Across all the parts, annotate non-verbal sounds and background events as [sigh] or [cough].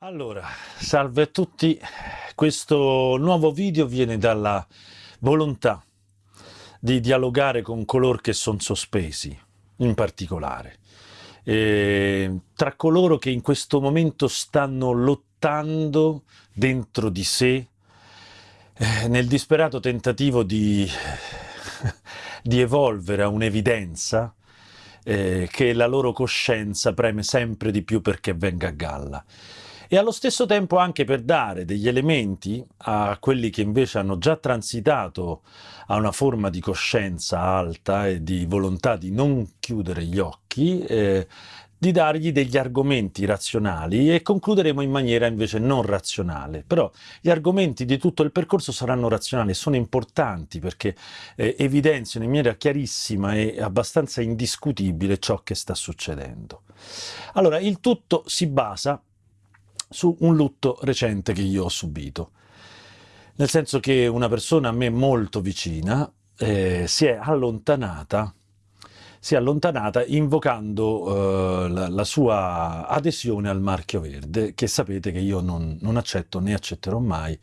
Allora, salve a tutti. Questo nuovo video viene dalla volontà di dialogare con coloro che sono sospesi, in particolare. E tra coloro che in questo momento stanno lottando dentro di sé eh, nel disperato tentativo di, [laughs] di evolvere a un'evidenza eh, che la loro coscienza preme sempre di più perché venga a galla e allo stesso tempo anche per dare degli elementi a quelli che invece hanno già transitato a una forma di coscienza alta e di volontà di non chiudere gli occhi, eh, di dargli degli argomenti razionali e concluderemo in maniera invece non razionale. Però gli argomenti di tutto il percorso saranno razionali, sono importanti perché eh, evidenziano in maniera chiarissima e abbastanza indiscutibile ciò che sta succedendo. Allora, il tutto si basa su un lutto recente che io ho subito. Nel senso che una persona a me molto vicina eh, si è allontanata si è allontanata invocando eh, la, la, sua adesione al marchio verde, che sapete che io non, non accetto né accetterò mai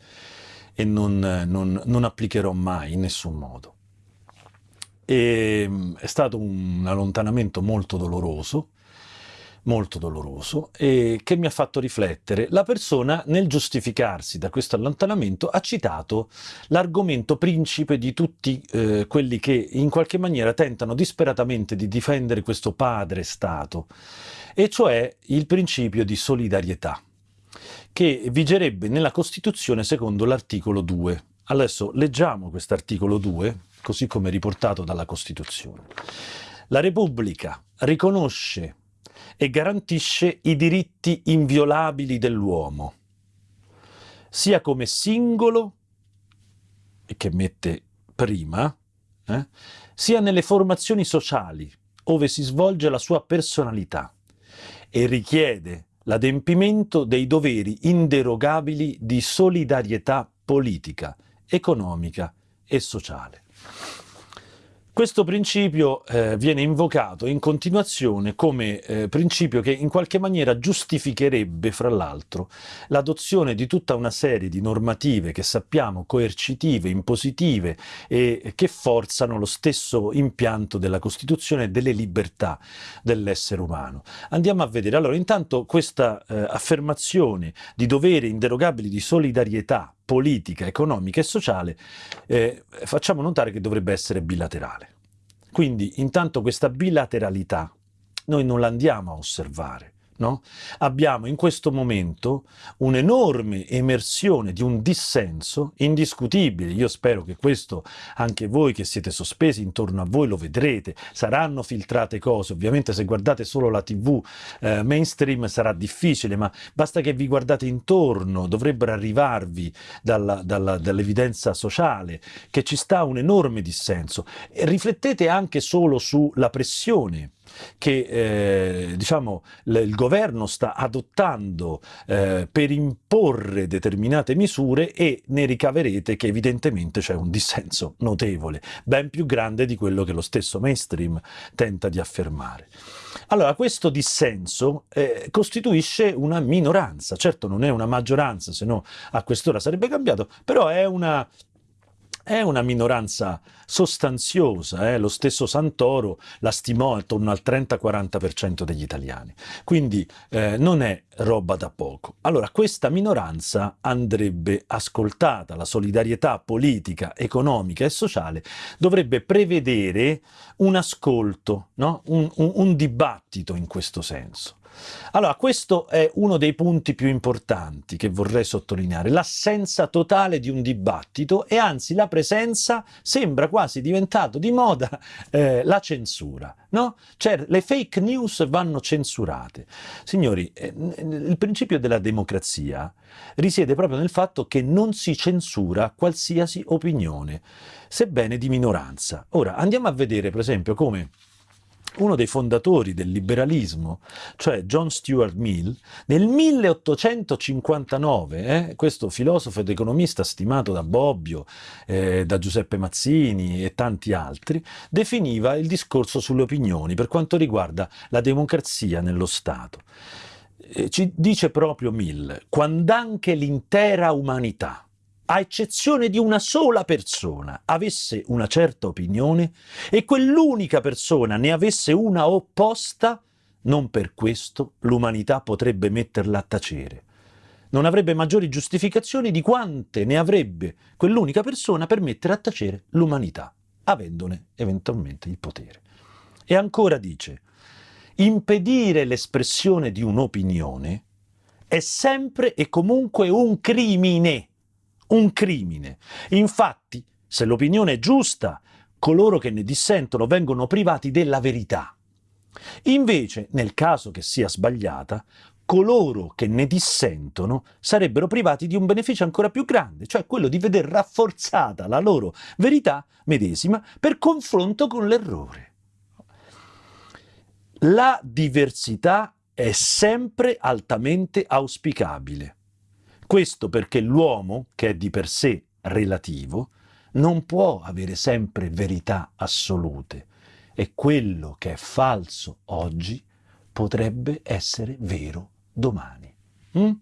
e non, non, non, applicherò mai in nessun modo. E, è stato un allontanamento molto doloroso, molto doloroso e che mi ha fatto riflettere. La persona nel giustificarsi da questo allontanamento ha citato l'argomento principe di tutti eh, quelli che in qualche maniera tentano disperatamente di difendere questo padre Stato, e cioè il principio di solidarietà, che vigerebbe nella Costituzione secondo l'articolo 2. Adesso leggiamo quest'articolo 2, così come riportato dalla Costituzione. La Repubblica riconosce e garantisce i diritti inviolabili dell'uomo, sia come singolo, che mette prima, eh, sia nelle formazioni sociali, ove si svolge la sua personalità, e richiede l'adempimento dei doveri inderogabili di solidarietà politica, economica e sociale. Questo principio eh, viene invocato in continuazione come eh, principio che in qualche maniera giustificherebbe, fra l'altro, l'adozione di tutta una serie di normative che sappiamo coercitive, impositive e che forzano lo stesso impianto della Costituzione e delle libertà dell'essere umano. Andiamo a vedere. Allora, intanto questa eh, affermazione di doveri inderogabili di solidarietà politica, economica e sociale, eh, facciamo notare che dovrebbe essere bilaterale. Quindi intanto questa bilateralità noi non la andiamo a osservare, No? Abbiamo in questo momento un'enorme emersione di un dissenso indiscutibile. Io spero che questo anche voi che siete sospesi intorno a voi lo vedrete. Saranno filtrate cose, ovviamente se guardate solo la tv eh, mainstream sarà difficile, ma basta che vi guardate intorno, dovrebbero arrivarvi dall'evidenza sociale che ci sta un enorme dissenso. E riflettete anche solo sulla pressione che eh, diciamo, il governo sta adottando eh, per imporre determinate misure e ne ricaverete che evidentemente c'è un dissenso notevole, ben più grande di quello che lo stesso mainstream tenta di affermare. Allora, questo dissenso eh, costituisce una minoranza, certo non è una maggioranza, se no a quest'ora sarebbe cambiato, però è una è una minoranza sostanziosa, eh? lo stesso Santoro la stimò attorno al 30-40% degli italiani, quindi eh, non è roba da poco. Allora questa minoranza andrebbe ascoltata, la solidarietà politica, economica e sociale dovrebbe prevedere un ascolto, no? un, un, un dibattito in questo senso. Allora, questo è uno dei punti più importanti che vorrei sottolineare, l'assenza totale di un dibattito e anzi la presenza sembra quasi diventato di moda eh, la censura, no? Cioè le fake news vanno censurate. Signori, eh, il principio della democrazia risiede proprio nel fatto che non si censura qualsiasi opinione, sebbene di minoranza. Ora, andiamo a vedere per esempio come uno dei fondatori del liberalismo, cioè John Stuart Mill, nel 1859, eh, questo filosofo ed economista stimato da Bobbio, eh, da Giuseppe Mazzini e tanti altri, definiva il discorso sulle opinioni per quanto riguarda la democrazia nello Stato. eh, ci dice proprio Mill, quando anche l'intera umanità, a eccezione di una sola persona, avesse una certa opinione e quell'unica persona ne avesse una opposta, non per questo l'umanità potrebbe metterla a tacere. Non avrebbe maggiori giustificazioni di quante ne avrebbe quell'unica persona per mettere a tacere l'umanità, avendone eventualmente il potere. E ancora dice, impedire l'espressione di un'opinione è sempre e comunque un crimine, un crimine. Infatti, se l'opinione è giusta, coloro che ne dissentono vengono privati della verità. Invece, nel caso che sia sbagliata, coloro che ne dissentono sarebbero privati di un beneficio ancora più grande, cioè quello di veder rafforzata la loro verità medesima per confronto con l'errore. La diversità è sempre altamente auspicabile. Questo perché l'uomo, che è di per sé relativo, non può avere sempre verità assolute e quello che è falso oggi potrebbe essere vero domani. Mm?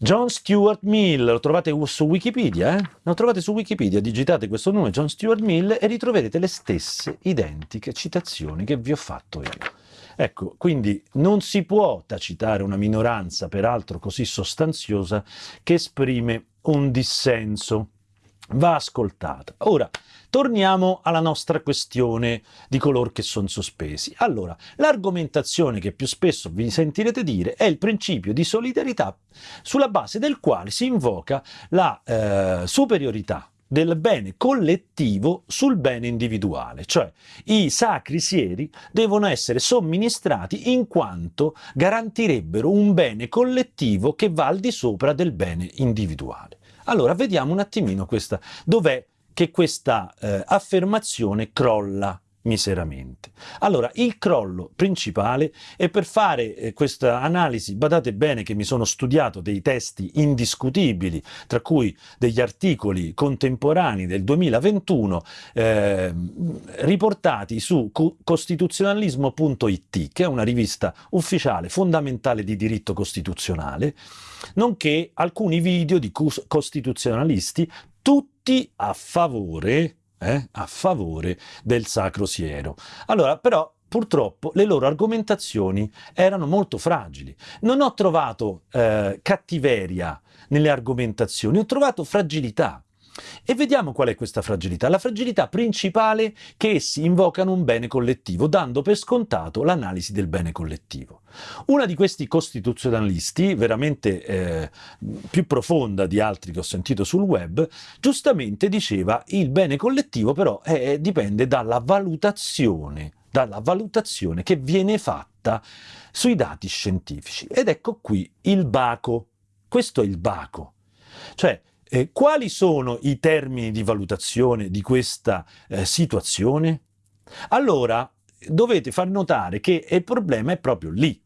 John Stuart Mill, lo trovate su Wikipedia, eh? Lo trovate su Wikipedia, digitate questo nome, John Stuart Mill, e ritroverete le stesse identiche citazioni che vi ho fatto io. Ecco, quindi non si può tacitare una minoranza, peraltro così sostanziosa, che esprime un dissenso. Va ascoltata. Ora, Torniamo alla nostra questione di coloro che sono sospesi. Allora, l'argomentazione che più spesso vi sentirete dire è il principio di solidarietà sulla base del quale si invoca la eh, superiorità del bene collettivo sul bene individuale, cioè i sacri sieri devono essere somministrati in quanto garantirebbero un bene collettivo che va al di sopra del bene individuale. Allora, vediamo un attimino questa, dov'è che questa eh, affermazione crolla miseramente. Allora, il crollo principale è per fare eh, questa analisi, badate bene che mi sono studiato dei testi indiscutibili, tra cui degli articoli contemporanei del 2021 eh, riportati su costituzionalismo.it, che è una rivista ufficiale fondamentale di diritto costituzionale, nonché alcuni video di costituzionalisti tutti a favore, eh, a favore del Sacro Siero. Allora, però, purtroppo le loro argomentazioni erano molto fragili. Non ho trovato eh, cattiveria nelle argomentazioni, ho trovato fragilità. E vediamo qual è questa fragilità. La fragilità principale è che essi invocano un bene collettivo, dando per scontato l'analisi del bene collettivo. Una di questi costituzionalisti, veramente eh, più profonda di altri che ho sentito sul web, giustamente diceva il bene collettivo però è, dipende dalla valutazione, dalla valutazione che viene fatta sui dati scientifici. Ed ecco qui il baco. Questo è il baco. Cioè, eh, quali sono i termini di valutazione di questa eh, situazione? Allora, dovete far notare che il problema è proprio lì.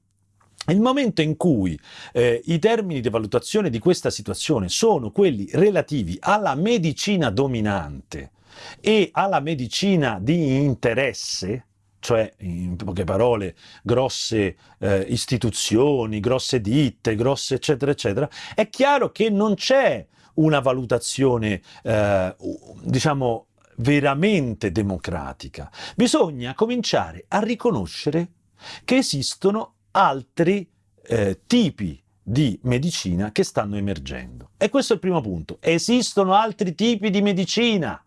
Il momento in cui eh, i termini di valutazione di questa situazione sono quelli relativi alla medicina dominante e alla medicina di interesse, cioè in poche parole grosse eh, istituzioni, grosse ditte, grosse eccetera eccetera, è chiaro che non c'è una valutazione, eh, diciamo, veramente democratica. Bisogna cominciare a riconoscere che esistono altri eh, tipi di medicina che stanno emergendo. E questo è il primo punto. Esistono altri tipi di medicina,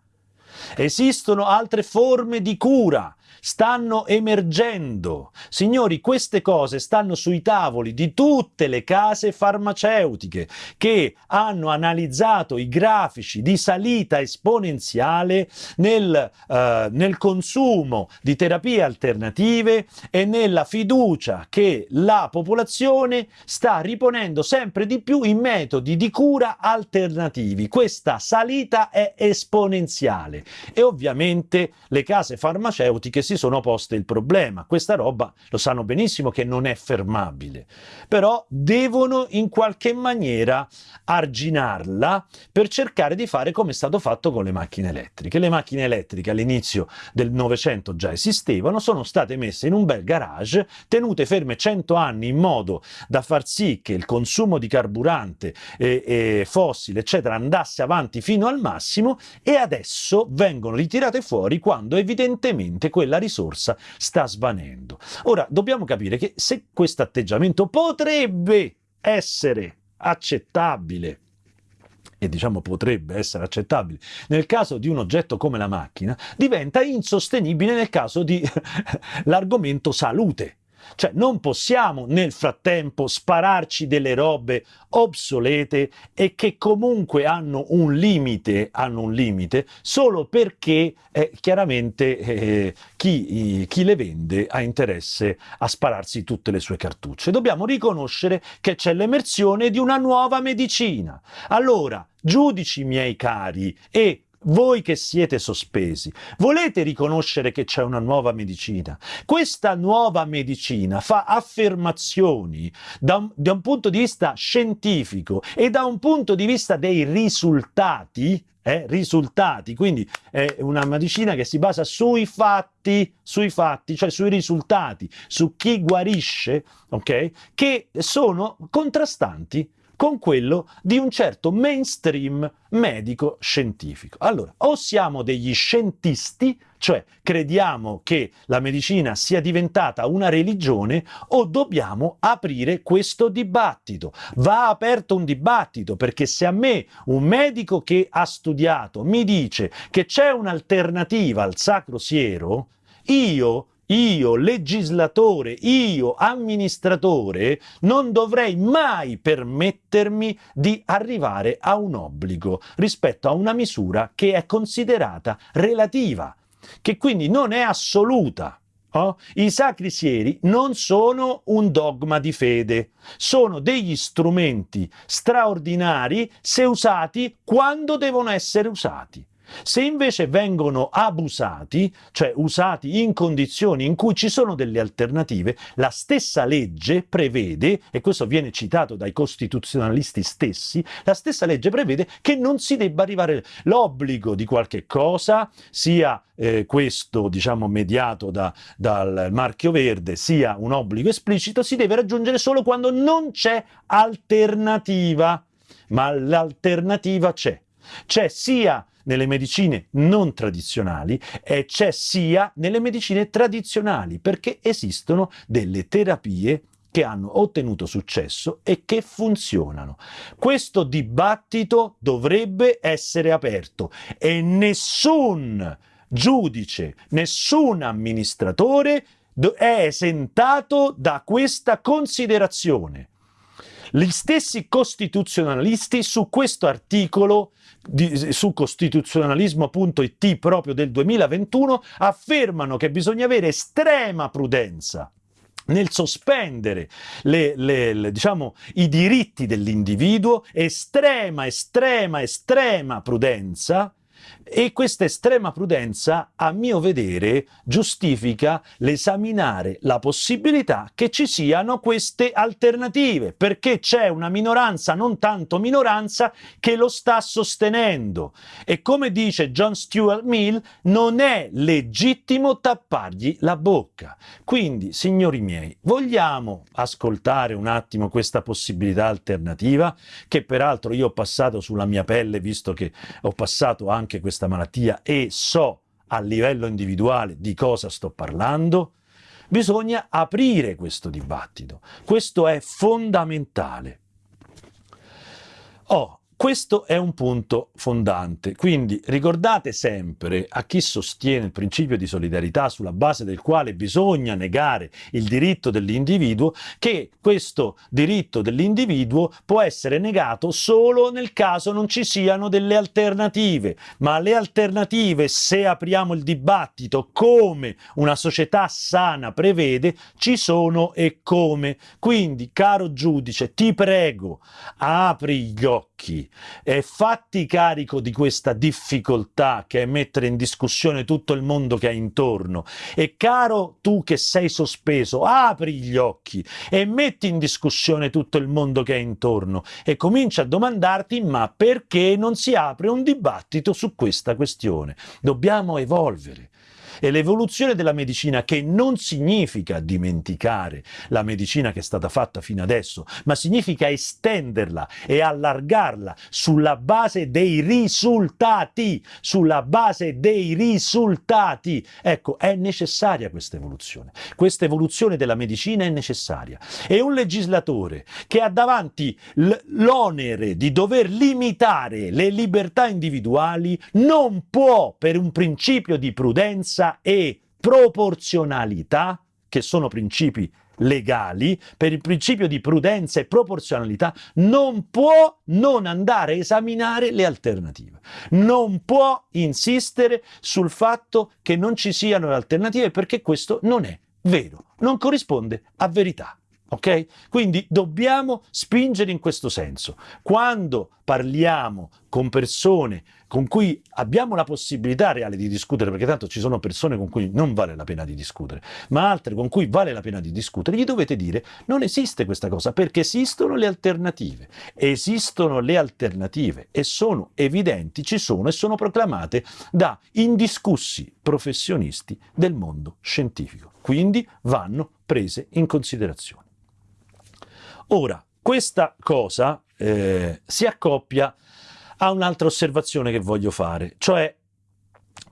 esistono altre forme di cura stanno emergendo. Signori, queste cose stanno sui tavoli di tutte le case farmaceutiche che hanno analizzato i grafici di salita esponenziale nel, eh, nel consumo di terapie alternative e nella fiducia che la popolazione sta riponendo sempre di più in metodi di cura alternativi. Questa salita è esponenziale e ovviamente le case farmaceutiche si si sono poste il problema. Questa roba lo sanno benissimo che non è fermabile, però devono in qualche maniera arginarla per cercare di fare come è stato fatto con le macchine elettriche. Le macchine elettriche all'inizio del Novecento già esistevano, sono state messe in un bel garage, tenute ferme 100 anni in modo da far sì che il consumo di carburante e, e fossile, eccetera, andasse avanti fino al massimo e adesso vengono ritirate fuori quando evidentemente quella risorsa sta svanendo. Ora, dobbiamo capire che se questo atteggiamento potrebbe essere accettabile e diciamo potrebbe essere accettabile nel caso di un oggetto come la macchina, diventa insostenibile nel caso di [laughs] l'argomento salute. Cioè non possiamo nel frattempo spararci delle robe obsolete e che comunque hanno un limite, hanno un limite solo perché eh, chiaramente eh, chi, chi le vende ha interesse a spararsi tutte le sue cartucce. Dobbiamo riconoscere che c'è l'emersione di una nuova medicina. Allora, giudici miei cari e voi che siete sospesi, volete riconoscere che c'è una nuova medicina? Questa nuova medicina fa affermazioni da un, da un, punto di vista scientifico e da un punto di vista dei risultati, eh, risultati, quindi è una medicina che si basa sui fatti, sui fatti, cioè sui risultati, su chi guarisce, ok? Che sono contrastanti con quello di un certo mainstream medico-scientifico. Allora, o siamo degli scientisti, cioè crediamo che la medicina sia diventata una religione, o dobbiamo aprire questo dibattito. Va aperto un dibattito, perché se a me un medico che ha studiato mi dice che c'è un'alternativa al sacro siero, io io legislatore, io amministratore, non dovrei mai permettermi di arrivare a un obbligo rispetto a una misura che è considerata relativa, che quindi non è assoluta. Oh? I sacri sieri non sono un dogma di fede, sono degli strumenti straordinari se usati quando devono essere usati. Se invece vengono abusati, cioè usati in condizioni in cui ci sono delle alternative, la stessa legge prevede, e questo viene citato dai costituzionalisti stessi, la stessa legge prevede che non si debba arrivare l'obbligo di qualche cosa, sia eh, questo diciamo mediato da, dal marchio verde, sia un obbligo esplicito, si deve raggiungere solo quando non c'è alternativa, ma l'alternativa c'è. C'è sia nelle medicine non tradizionali e c'è sia nelle medicine tradizionali, perché esistono delle terapie che hanno ottenuto successo e che funzionano. Questo dibattito dovrebbe essere aperto e nessun giudice, nessun amministratore è esentato da questa considerazione. Gli stessi costituzionalisti su questo articolo di, su costituzionalismo.it proprio del 2021 affermano che bisogna avere estrema prudenza nel sospendere le, le, le, diciamo, i diritti dell'individuo, estrema, estrema, estrema prudenza e questa estrema prudenza, a mio vedere, giustifica l'esaminare la possibilità che ci siano queste alternative, perché c'è una minoranza, non tanto minoranza, che lo sta sostenendo. E come dice John Stuart Mill, non è legittimo tappargli la bocca. Quindi, signori miei, vogliamo ascoltare un attimo questa possibilità alternativa, che peraltro io ho passato sulla mia pelle, visto che ho passato anche questa questa malattia e so a livello individuale di cosa sto parlando, bisogna aprire questo dibattito. Questo è fondamentale. Oh, questo è un punto fondante, quindi ricordate sempre a chi sostiene il principio di solidarietà sulla base del quale bisogna negare il diritto dell'individuo che questo diritto dell'individuo può essere negato solo nel caso non ci siano delle alternative, ma le alternative se apriamo il dibattito come una società sana prevede ci sono e come. Quindi caro giudice ti prego apri gli occhi occhi e fatti carico di questa difficoltà che è mettere in discussione tutto il mondo che hai intorno. E caro tu che sei sospeso, apri gli occhi e metti in discussione tutto il mondo che hai intorno e comincia a domandarti ma perché non si apre un dibattito su questa questione? Dobbiamo evolvere. E l'evoluzione della medicina, che non significa dimenticare la medicina che è stata fatta fino adesso, ma significa estenderla e allargarla sulla base dei risultati, sulla base dei risultati. Ecco, è necessaria questa evoluzione. Questa evoluzione della medicina è necessaria. E un legislatore che ha davanti l'onere di dover limitare le libertà individuali non può, per un principio di prudenza, e proporzionalità, che sono principi legali, per il principio di prudenza e proporzionalità, non può non andare a esaminare le alternative. Non può insistere sul fatto che non ci siano alternative perché questo non è vero, non corrisponde a verità. Ok? Quindi dobbiamo spingere in questo senso. Quando parliamo con persone con cui abbiamo la possibilità reale di discutere, perché tanto ci sono persone con cui non vale la pena di discutere, ma altre con cui vale la pena di discutere, gli dovete dire non esiste questa cosa, perché esistono le alternative. Esistono le alternative e sono evidenti, ci sono e sono proclamate da indiscussi professionisti del mondo scientifico. Quindi vanno prese in considerazione. Ora, questa cosa eh, si accoppia a un'altra osservazione che voglio fare, cioè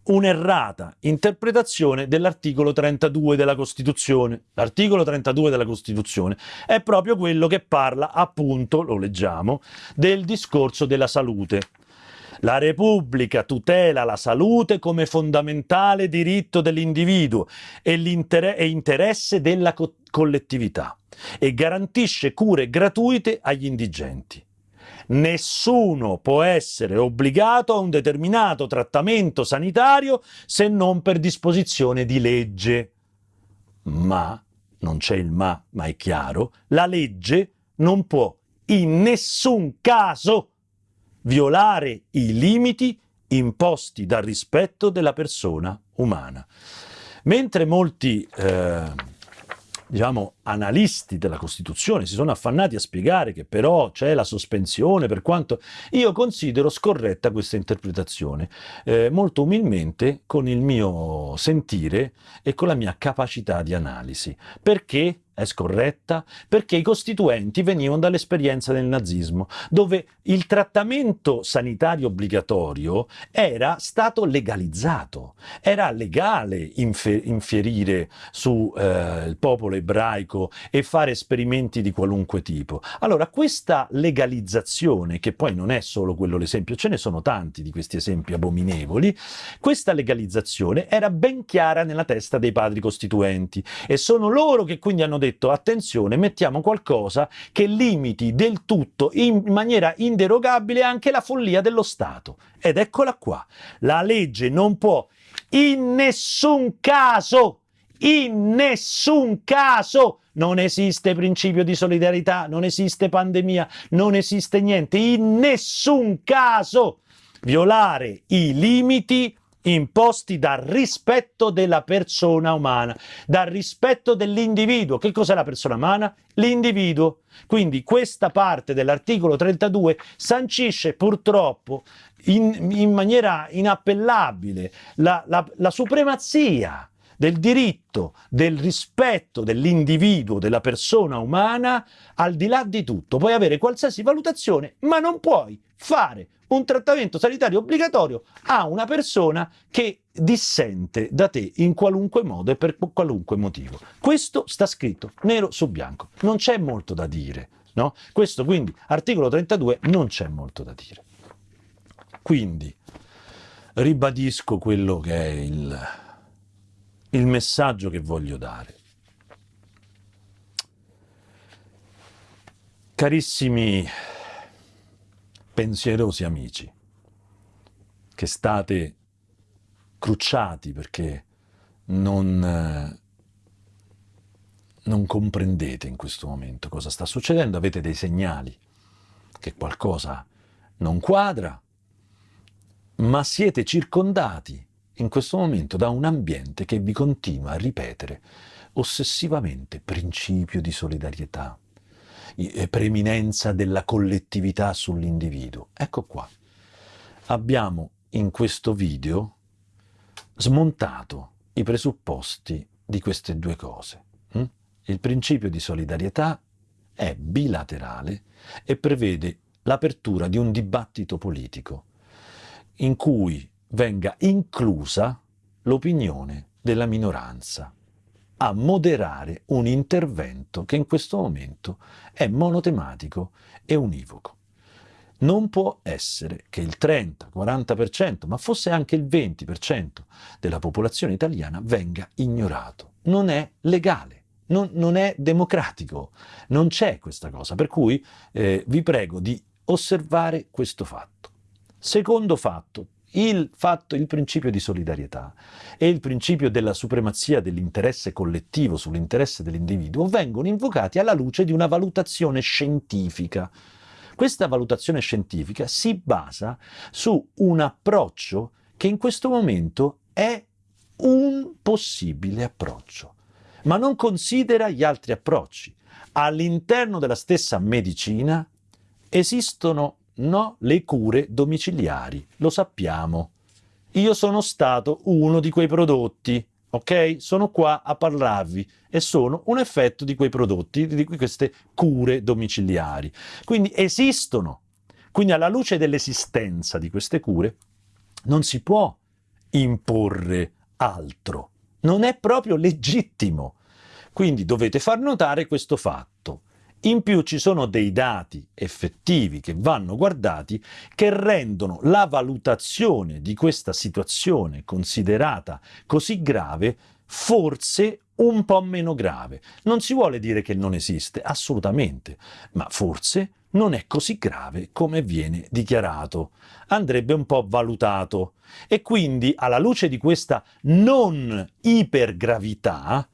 un'errata interpretazione dell'articolo 32 della Costituzione. L'articolo 32 della Costituzione è proprio quello che parla, appunto, lo leggiamo, del discorso della salute. La Repubblica tutela la salute come fondamentale diritto dell'individuo e, e interesse della co collettività e garantisce cure gratuite agli indigenti. Nessuno può essere obbligato a un determinato trattamento sanitario se non per disposizione di legge. Ma, non c'è il ma, ma è chiaro, la legge non può in nessun caso violare i limiti imposti dal rispetto della persona umana. Mentre molti eh, diciamo, analisti della Costituzione si sono affannati a spiegare che però c'è la sospensione, per quanto io considero scorretta questa interpretazione, eh, molto umilmente con il mio sentire e con la mia capacità di analisi. Perché? È scorretta perché i costituenti venivano dall'esperienza del nazismo, dove il trattamento sanitario obbligatorio era stato legalizzato, era legale infierire sul eh, popolo ebraico e fare esperimenti di qualunque tipo. Allora questa legalizzazione, che poi non è solo quello l'esempio, ce ne sono tanti di questi esempi abominevoli, questa legalizzazione era ben chiara nella testa dei padri costituenti e sono loro che quindi hanno detto attenzione, mettiamo qualcosa che limiti del tutto in maniera inderogabile anche la follia dello Stato. Ed eccola qua, la legge non può in nessun caso, in nessun caso non esiste principio di solidarietà, non esiste pandemia, non esiste niente, in nessun caso violare i limiti imposti dal rispetto della persona umana, dal rispetto dell'individuo. Che cos'è la persona umana? L'individuo. Quindi questa parte dell'articolo 32 sancisce purtroppo in, in maniera inappellabile la, la, la supremazia del diritto, del rispetto dell'individuo, della persona umana, al di là di tutto. Puoi avere qualsiasi valutazione, ma non puoi fare un trattamento sanitario obbligatorio a una persona che dissente da te in qualunque modo e per qualunque motivo. Questo sta scritto nero su bianco, non c'è molto da dire. No? Questo quindi, articolo 32, non c'è molto da dire. Quindi, ribadisco quello che è il, il messaggio che voglio dare. Carissimi pensierosi amici, che state crucciati perché non, eh, non comprendete in questo momento cosa sta succedendo, avete dei segnali che qualcosa non quadra, ma siete circondati in questo momento da un ambiente che vi continua a ripetere ossessivamente principio di solidarietà, preeminenza della collettività sull'individuo. Ecco qua, abbiamo in questo video smontato i presupposti di queste due cose. Hm? Il principio di solidarietà è bilaterale e prevede l'apertura di un dibattito politico in cui venga inclusa l'opinione della minoranza a moderare un intervento che in questo momento è monotematico e univoco. Non può essere che il 30-40%, ma fosse anche il 20% della popolazione italiana venga ignorato. Non è legale. Non, non, è democratico, non c'è questa cosa, per cui eh, vi prego di osservare questo fatto. Secondo fatto, il, fatto, il principio di solidarietà e il principio della supremazia dell'interesse collettivo sull'interesse dell'individuo vengono invocati alla luce di una valutazione scientifica. Questa valutazione scientifica si basa su un approccio che in questo momento è un possibile approccio, ma non considera gli altri approcci. All'interno della stessa medicina esistono No, le cure domiciliari, lo sappiamo. Io sono stato uno di quei prodotti, ok? Sono qua a parlarvi e sono un effetto di quei prodotti, di queste cure domiciliari. Quindi esistono. Quindi alla luce dell'esistenza di queste cure non si può imporre altro. Non è proprio legittimo. Quindi dovete far notare questo fatto. In più ci sono dei dati effettivi che vanno guardati che rendono la valutazione di questa situazione considerata così grave forse un po' meno grave. Non si vuole dire che non esiste, assolutamente, ma forse non è così grave come viene dichiarato. Andrebbe un po' valutato. E quindi, alla luce di questa non ipergravità,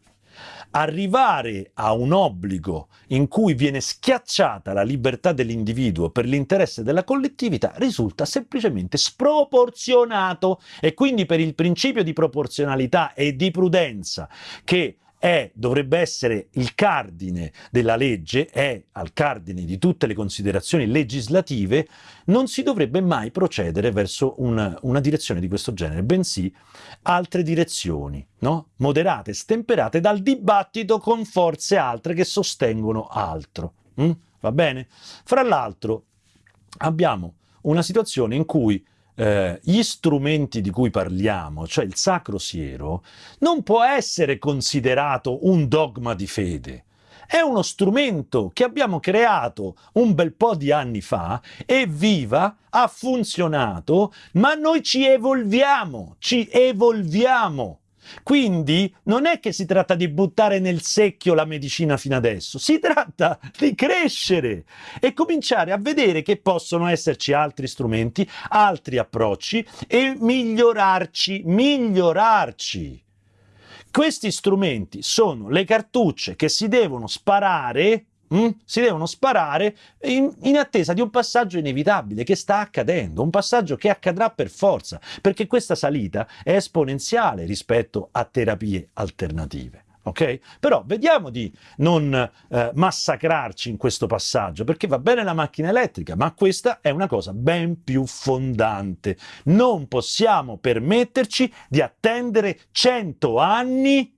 arrivare a un obbligo in cui viene schiacciata la libertà dell'individuo per l'interesse della collettività risulta semplicemente sproporzionato. E quindi per il principio di proporzionalità e di prudenza che è, dovrebbe essere il cardine della legge, è al cardine di tutte le considerazioni legislative, non si dovrebbe mai procedere verso una, una direzione di questo genere, bensì altre direzioni, no? moderate, stemperate dal dibattito con forze altre che sostengono altro. Mm? Va bene? Fra l'altro abbiamo una situazione in cui eh, gli strumenti di cui parliamo, cioè il sacro siero, non può essere considerato un dogma di fede. È uno strumento che abbiamo creato un bel po' di anni fa, è viva, ha funzionato, ma noi ci evolviamo, ci evolviamo. Quindi non è che si tratta di buttare nel secchio la medicina fino adesso, si tratta di crescere e cominciare a vedere che possono esserci altri strumenti, altri approcci e migliorarci, migliorarci. Questi strumenti sono le cartucce che si devono sparare Mm? Si devono sparare in, in, attesa di un passaggio inevitabile che sta accadendo, un passaggio che accadrà per forza, perché questa salita è esponenziale rispetto a terapie alternative. Okay? Però vediamo di non eh, massacrarci in questo passaggio, perché va bene la macchina elettrica, ma questa è una cosa ben più fondante. Non possiamo permetterci di attendere 100 anni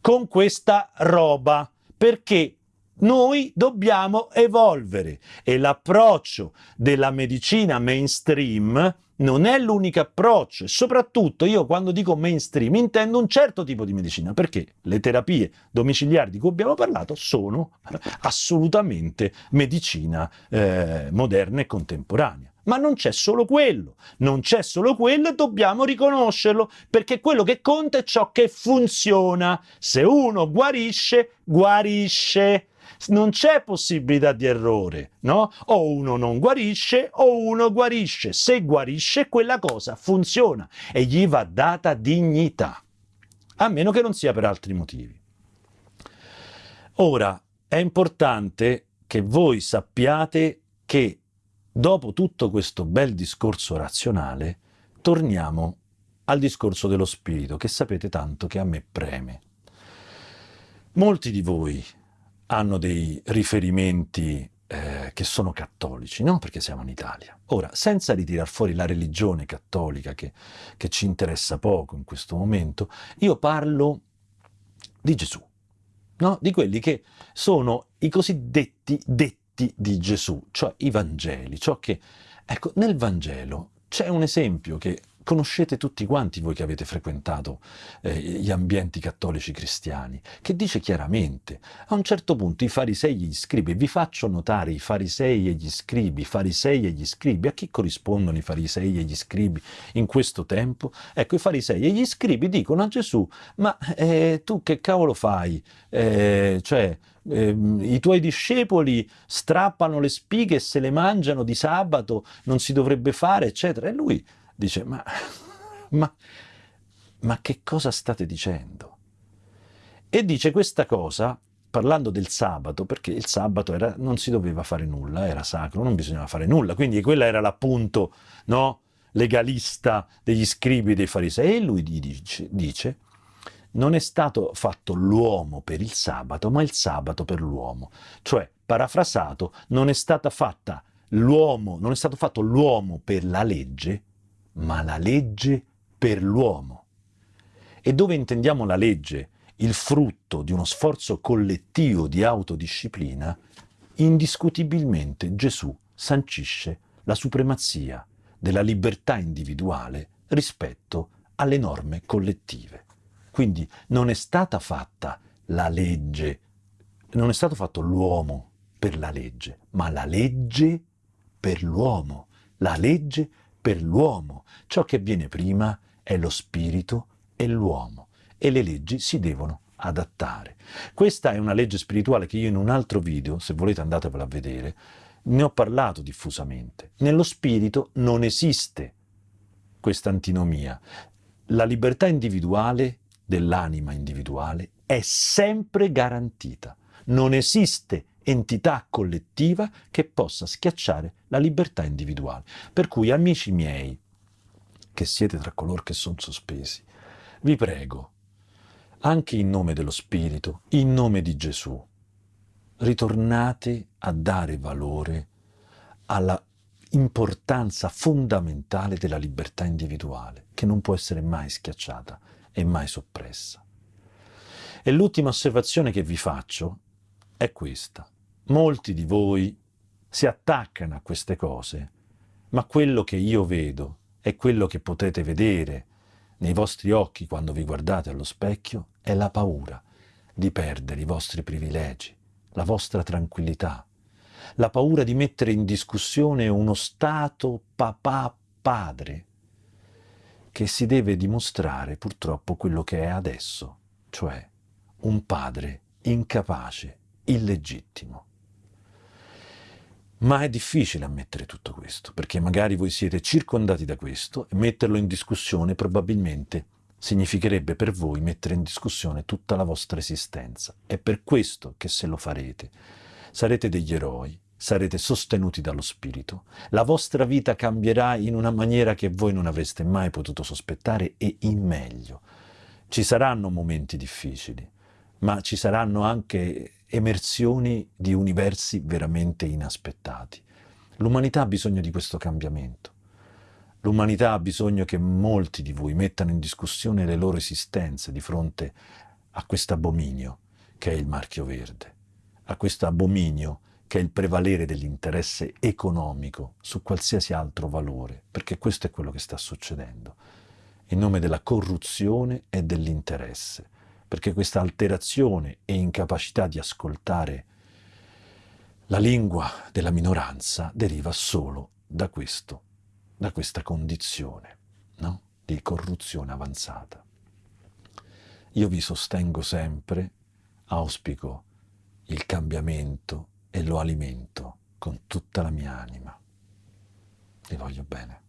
con questa roba, perché noi dobbiamo evolvere e l'approccio della medicina mainstream non è l'unico approccio e soprattutto io quando dico mainstream intendo un certo tipo di medicina perché le terapie domiciliari di cui abbiamo parlato sono assolutamente medicina eh, moderna e contemporanea. Ma non c'è solo quello, non c'è solo quello e dobbiamo riconoscerlo, perché quello che conta è ciò che funziona. Se uno guarisce, guarisce non c'è possibilità di errore, no? O uno non guarisce o uno guarisce. Se guarisce quella cosa funziona e gli va data dignità, a meno che non sia per altri motivi. Ora, è importante che voi sappiate che dopo tutto questo bel discorso razionale, torniamo al discorso dello spirito, che sapete tanto che a me preme. Molti di voi hanno dei riferimenti eh, che sono cattolici, no? Perché siamo in Italia. Ora, senza ritirar fuori la religione cattolica che, che ci interessa poco in questo momento, io parlo di Gesù, no? Di quelli che sono i cosiddetti detti di Gesù, cioè i Vangeli, ciò che... Ecco, nel Vangelo c'è un esempio che conoscete tutti quanti voi che avete frequentato eh, gli ambienti cattolici cristiani, che dice chiaramente, a un certo punto i farisei e gli scribi, vi faccio notare i farisei e gli scribi, farisei e gli scribi, a chi corrispondono i farisei e gli scribi in questo tempo? Ecco, i farisei e gli scribi dicono a Gesù, ma eh, tu che cavolo fai? Eh, cioè, eh, i tuoi discepoli strappano le spighe e se le mangiano di sabato, non si dovrebbe fare, eccetera. E lui dice, ma, ma, ma che cosa state dicendo? E dice questa cosa parlando del sabato, perché il sabato era, non si doveva fare nulla, era sacro, non bisognava fare nulla, quindi quella era l'appunto no, legalista degli scribi dei farisei. E lui dice, dice, non è stato fatto l'uomo per il sabato, ma il sabato per l'uomo. Cioè, parafrasato, non è non è stato fatto l'uomo per la legge, ma la legge per l'uomo. E dove intendiamo la legge, il frutto di uno sforzo collettivo di autodisciplina, indiscutibilmente Gesù sancisce la supremazia della libertà individuale rispetto alle norme collettive. Quindi non è stata fatta la legge, non è stato fatto l'uomo per la legge, ma la legge per l'uomo, la legge per l'uomo. Ciò che viene prima è lo spirito e l'uomo e le leggi si devono adattare. Questa è una legge spirituale che io in un altro video, se volete andatevela a vedere, ne ho parlato diffusamente. Nello spirito non esiste questa antinomia. La libertà individuale dell'anima individuale è sempre garantita. Non esiste entità collettiva che possa schiacciare la libertà individuale. Per cui, amici miei, che siete tra coloro che sono sospesi, vi prego, anche in nome dello Spirito, in nome di Gesù, ritornate a dare valore alla importanza fondamentale della libertà individuale, che non può essere mai schiacciata e mai soppressa. E l'ultima osservazione che vi faccio è questa. Molti di voi si attaccano a queste cose, ma quello che io vedo e quello che potete vedere nei vostri occhi quando vi guardate allo specchio è la paura di perdere i vostri privilegi, la vostra tranquillità, la paura di mettere in discussione uno Stato papà-padre che si deve dimostrare purtroppo quello che è adesso, cioè un padre incapace, illegittimo. Ma è difficile ammettere tutto questo, perché magari voi siete circondati da questo e metterlo in discussione probabilmente significherebbe per voi mettere in discussione tutta la vostra esistenza. È per questo che se lo farete sarete degli eroi, sarete sostenuti dallo Spirito, la vostra vita cambierà in una maniera che voi non avreste mai potuto sospettare e in meglio. Ci saranno momenti difficili, ma ci saranno anche emersioni di universi veramente inaspettati. L'umanità ha bisogno di questo cambiamento. L'umanità ha bisogno che molti di voi mettano in discussione le loro esistenze di fronte a questo abominio che è il marchio verde, a questo abominio che è il prevalere dell'interesse economico su qualsiasi altro valore, perché questo è quello che sta succedendo, in nome della corruzione e dell'interesse perché questa alterazione e incapacità di ascoltare la lingua della minoranza deriva solo da questo, da questa condizione no? di corruzione avanzata. Io vi sostengo sempre, auspico il cambiamento e lo alimento con tutta la mia anima. Vi voglio bene.